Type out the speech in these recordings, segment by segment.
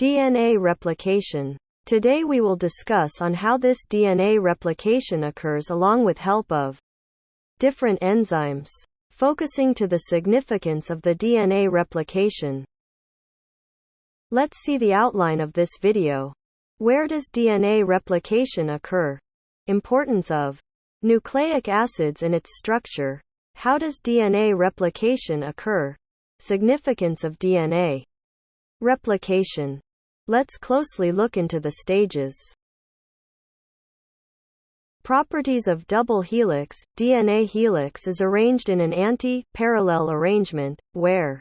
DNA replication. Today we will discuss on how this DNA replication occurs along with help of different enzymes, focusing to the significance of the DNA replication. Let's see the outline of this video. Where does DNA replication occur? Importance of nucleic acids and its structure. How does DNA replication occur? Significance of DNA replication. Let's closely look into the stages. Properties of double helix DNA helix is arranged in an anti-parallel arrangement, where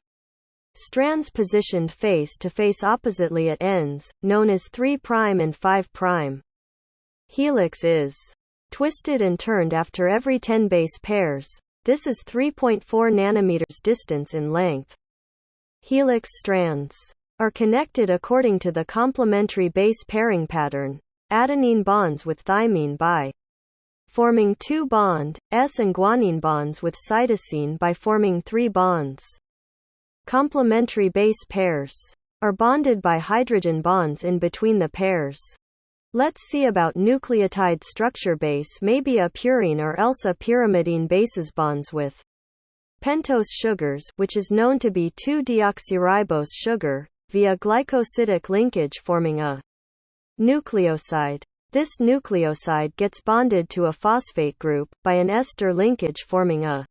strands positioned face to face oppositely at ends, known as 3' and 5'. Helix is twisted and turned after every 10 base pairs. This is 3.4 nanometers distance in length. Helix strands are connected according to the complementary base pairing pattern. Adenine bonds with thymine by forming two bond, S and guanine bonds with cytosine by forming three bonds. Complementary base pairs are bonded by hydrogen bonds in between the pairs. Let's see about nucleotide structure base may be a purine or else a pyrimidine bases bonds with pentose sugars which is known to be 2-deoxyribose sugar, via glycosidic linkage forming a nucleoside. This nucleoside gets bonded to a phosphate group, by an ester linkage forming a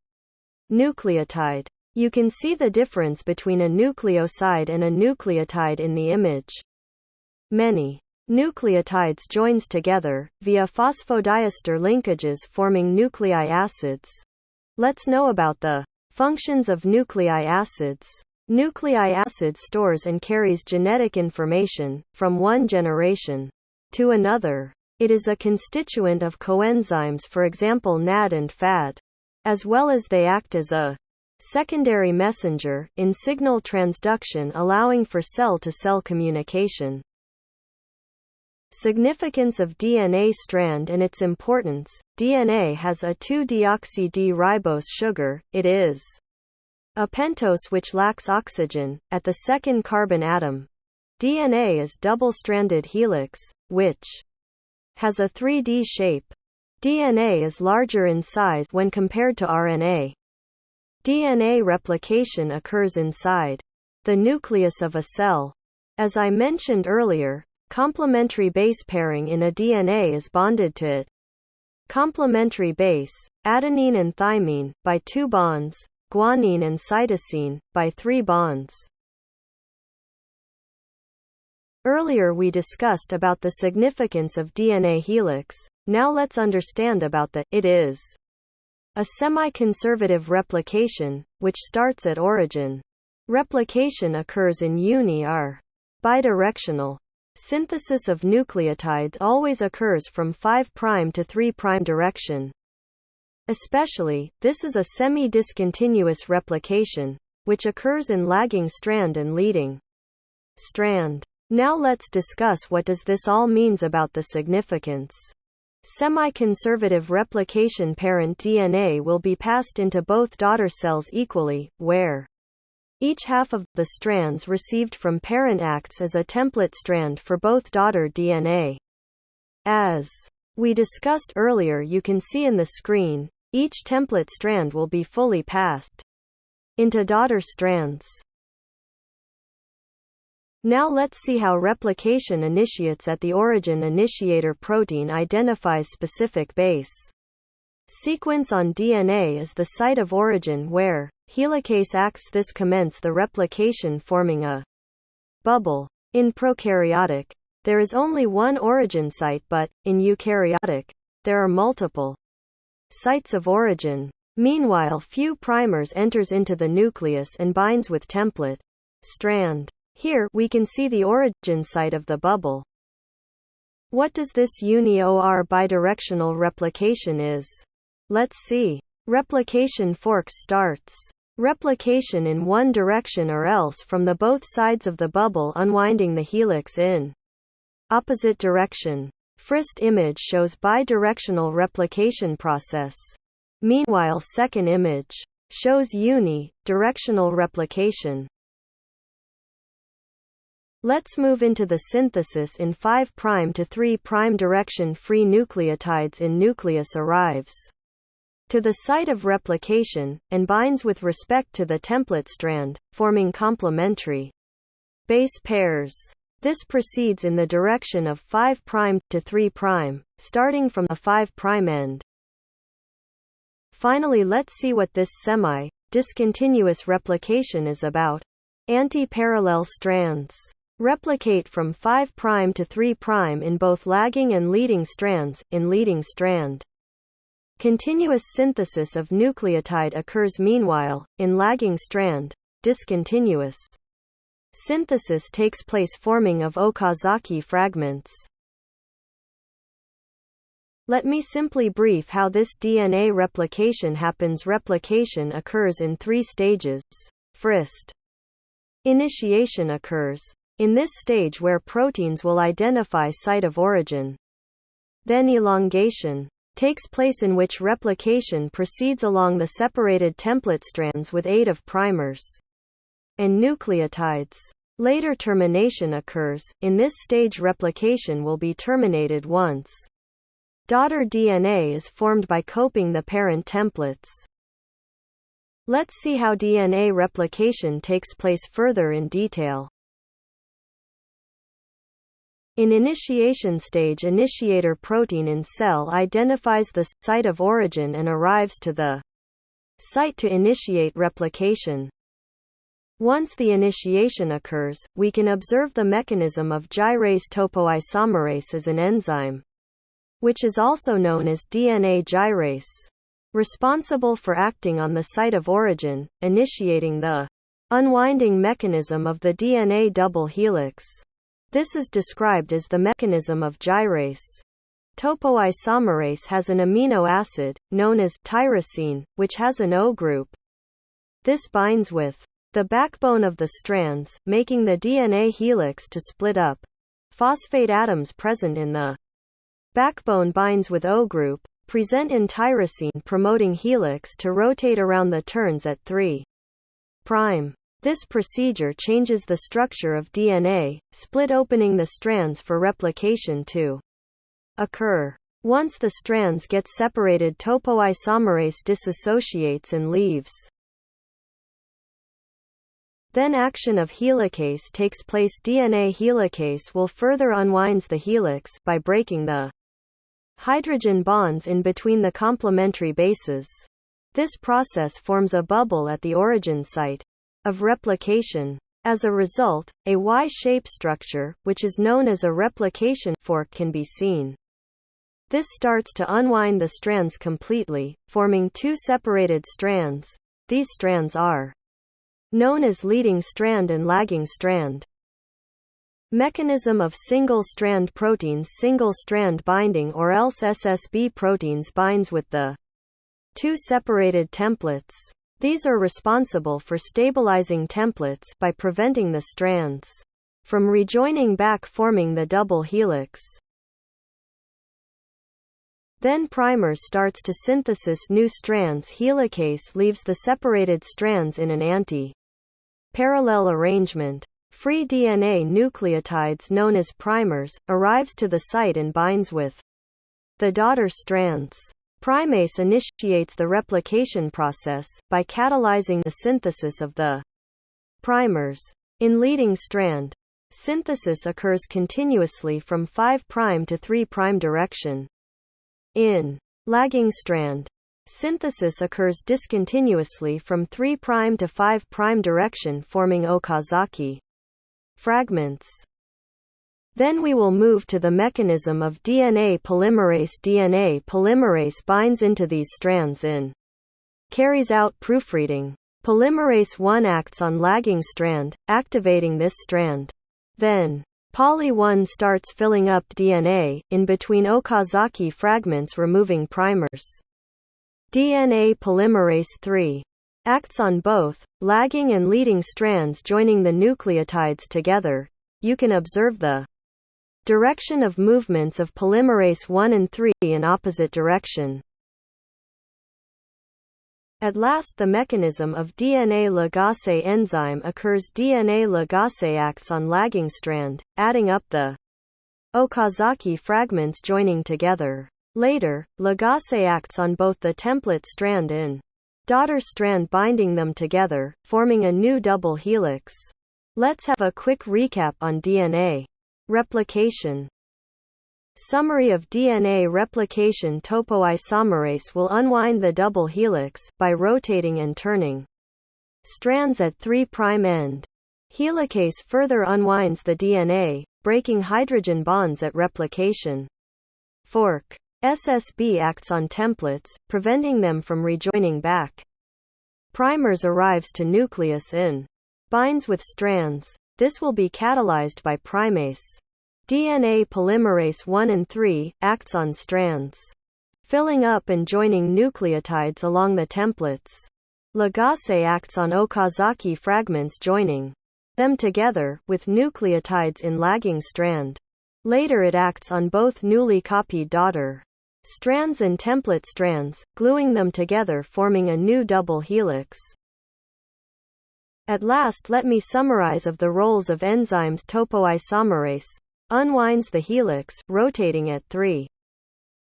nucleotide. You can see the difference between a nucleoside and a nucleotide in the image. Many nucleotides joins together, via phosphodiester linkages forming nucleic acids. Let's know about the functions of nucleic acids. Nucleic acid stores and carries genetic information, from one generation to another. It is a constituent of coenzymes for example NAD and FAD. As well as they act as a secondary messenger, in signal transduction allowing for cell-to-cell -cell communication. Significance of DNA strand and its importance. DNA has a 2-deoxy-D-ribose sugar, it is a pentose which lacks oxygen, at the second carbon atom. DNA is double-stranded helix, which has a 3D shape. DNA is larger in size when compared to RNA. DNA replication occurs inside the nucleus of a cell. As I mentioned earlier, complementary base pairing in a DNA is bonded to it. Complementary base, adenine and thymine, by two bonds, guanine and cytosine, by three bonds. Earlier we discussed about the significance of DNA helix, now let's understand about the it is. A semi-conservative replication, which starts at origin. Replication occurs in uni-R. Bidirectional. Synthesis of nucleotides always occurs from 5' to 3' direction. Especially, this is a semi-discontinuous replication, which occurs in lagging strand and leading strand. Now let's discuss what does this all means about the significance. Semi-conservative replication parent DNA will be passed into both daughter cells equally, where each half of the strands received from parent acts as a template strand for both daughter DNA. As we discussed earlier you can see in the screen, each template strand will be fully passed into daughter strands. Now let's see how replication initiates at the origin initiator protein identifies specific base. Sequence on DNA is the site of origin where helicase acts this commence the replication forming a bubble. In prokaryotic, there is only one origin site but, in eukaryotic, there are multiple sites of origin. Meanwhile few primers enters into the nucleus and binds with template strand. Here, we can see the origin site of the bubble. What does this uni-OR bidirectional replication is? Let's see. Replication fork starts. Replication in one direction or else from the both sides of the bubble unwinding the helix in opposite direction. First image shows bidirectional replication process. Meanwhile second image shows uni, directional replication. Let's move into the synthesis in 5' to 3' direction free nucleotides in nucleus arrives to the site of replication, and binds with respect to the template strand, forming complementary base pairs. This proceeds in the direction of 5' to 3', starting from a 5' end. Finally let's see what this semi-discontinuous replication is about. Anti-parallel strands replicate from 5' to 3' in both lagging and leading strands, in leading strand. Continuous synthesis of nucleotide occurs meanwhile, in lagging strand, discontinuous synthesis takes place forming of Okazaki fragments. Let me simply brief how this DNA replication happens. Replication occurs in three stages. First, initiation occurs, in this stage where proteins will identify site of origin. Then elongation takes place in which replication proceeds along the separated template strands with aid of primers and nucleotides. Later termination occurs, in this stage replication will be terminated once. Daughter DNA is formed by coping the parent templates. Let's see how DNA replication takes place further in detail. In initiation stage initiator protein in cell identifies the site of origin and arrives to the site to initiate replication. Once the initiation occurs, we can observe the mechanism of gyrase topoisomerase as an enzyme, which is also known as DNA gyrase, responsible for acting on the site of origin, initiating the unwinding mechanism of the DNA double helix. This is described as the mechanism of gyrase. Topoisomerase has an amino acid, known as tyrosine, which has an O group. This binds with the backbone of the strands, making the DNA helix to split up. Phosphate atoms present in the backbone binds with O group, present in tyrosine promoting helix to rotate around the turns at 3 prime. This procedure changes the structure of DNA, split opening the strands for replication to occur. Once the strands get separated topoisomerase dissociates and leaves. Then action of helicase takes place DNA helicase will further unwinds the helix by breaking the hydrogen bonds in between the complementary bases. This process forms a bubble at the origin site of replication. As a result, a Y-shaped structure, which is known as a replication fork can be seen. This starts to unwind the strands completely, forming two separated strands. These strands are known as leading strand and lagging strand. Mechanism of single-strand proteins Single-strand binding or else SSB proteins binds with the two separated templates. These are responsible for stabilizing templates by preventing the strands from rejoining back forming the double helix. Then primers starts to synthesis new strands helicase leaves the separated strands in an anti-parallel arrangement. Free DNA nucleotides known as primers, arrives to the site and binds with the daughter strands. Primase initiates the replication process, by catalyzing the synthesis of the primers. In leading strand, synthesis occurs continuously from 5' to 3' direction. In lagging strand, synthesis occurs discontinuously from 3' to 5' direction forming Okazaki fragments. Then we will move to the mechanism of DNA polymerase. DNA polymerase binds into these strands in carries out proofreading. Polymerase 1 acts on lagging strand, activating this strand. Then, poly 1 starts filling up DNA, in between Okazaki fragments removing primers. DNA polymerase 3 acts on both, lagging and leading strands joining the nucleotides together. You can observe the Direction of movements of polymerase 1 and 3 in opposite direction. At last the mechanism of DNA ligase enzyme occurs DNA ligase acts on lagging strand, adding up the Okazaki fragments joining together. Later, ligase acts on both the template strand and daughter strand binding them together, forming a new double helix. Let's have a quick recap on DNA replication. Summary of DNA replication topoisomerase will unwind the double helix by rotating and turning strands at 3' end. Helicase further unwinds the DNA, breaking hydrogen bonds at replication. Fork. SSB acts on templates, preventing them from rejoining back. Primers arrives to nucleus in binds with strands. This will be catalyzed by primase. DNA polymerase 1 and 3 acts on strands, filling up and joining nucleotides along the templates. Ligase acts on Okazaki fragments joining them together, with nucleotides in lagging strand. Later it acts on both newly copied daughter strands and template strands, gluing them together forming a new double helix. At last let me summarize of the roles of enzymes topoisomerase, unwinds the helix, rotating at 3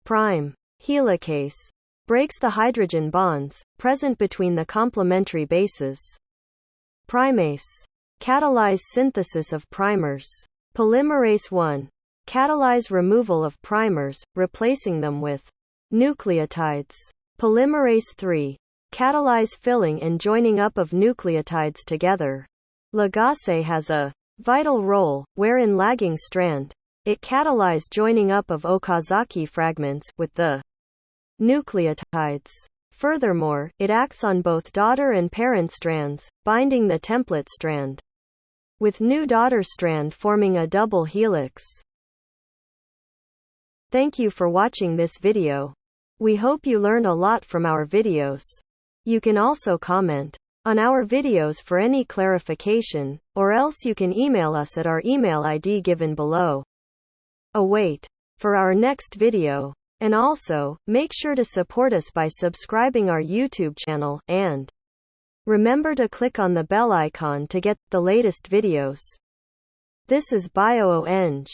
prime. Helicase breaks the hydrogen bonds present between the complementary bases. Primase catalyze synthesis of primers. Polymerase 1 catalyze removal of primers, replacing them with nucleotides. Polymerase 3 catalyze filling and joining up of nucleotides together. Ligase has a vital role, wherein lagging strand, it catalyzed joining up of Okazaki fragments with the nucleotides. Furthermore, it acts on both daughter and parent strands, binding the template strand. With new daughter strand forming a double helix. Thank you for watching this video. We hope you learn a lot from our videos. You can also comment on our videos for any clarification, or else you can email us at our email ID given below. Oh, Await for our next video. And also, make sure to support us by subscribing our YouTube channel, and remember to click on the bell icon to get the latest videos. This is BioEng.